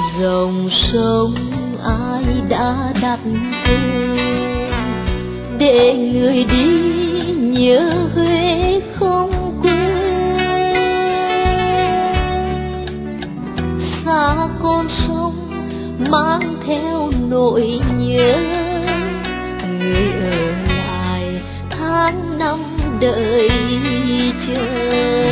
dòng sông ai đã đặt tên? Để người đi nhớ Huế không quên. Xa con sông mang theo nỗi nhớ. Người ở lại tháng năm đợi chờ.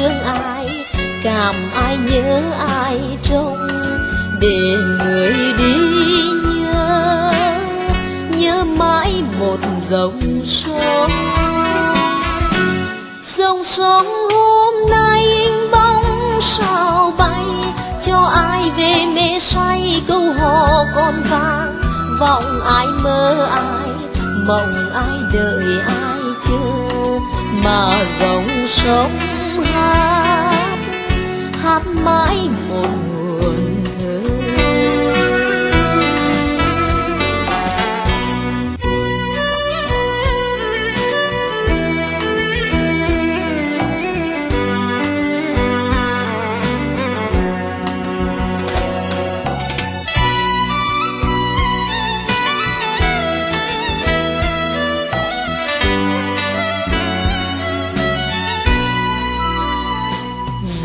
Thương ai, cảm ai nhớ ai trông. Để người đi nhớ nhớ mãi một dòng sông. Dòng sông hôm nay bóng sao bay, cho ai về mê say câu hò con vang vọng ai mơ ai, mộng ai đợi ai chờ, mà dòng sông mãi một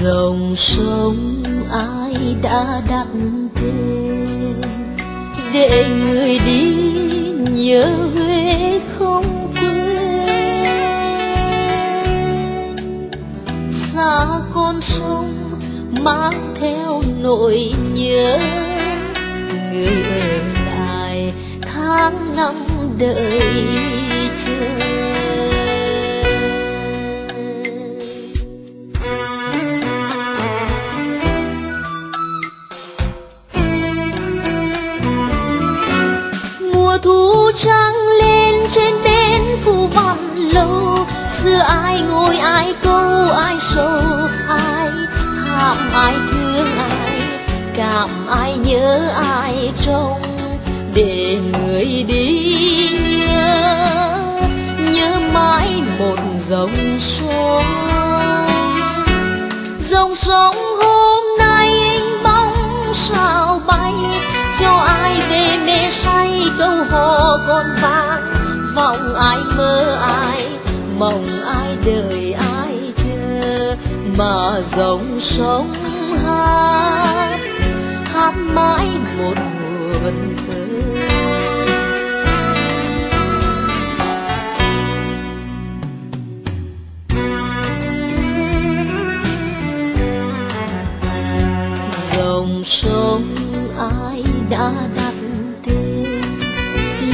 dòng sông ai đã đặt tên? Để người đi nhớ Huế không quên. Xa con sông mang theo nỗi nhớ, người ở lại tháng năm đợi lâu, xưa ai ngồi ai câu, ai sâu ai thảm, ai thương, ai cảm, ai nhớ, ai trông. Để người đi nhớ nhớ mãi một dòng sông. Dòng sông hôm nay anh bóng sao bay, cho ai về mê say câu hò còn vang vọng ai mơ mong ai đợi ai chờ mà dòng sông hát hát mãi một buồn thơ dòng sông ai đã đặt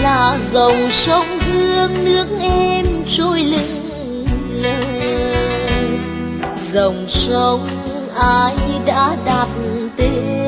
là dòng sông hương nước em trôi lưng lờ dòng sông ai đã đặt tên?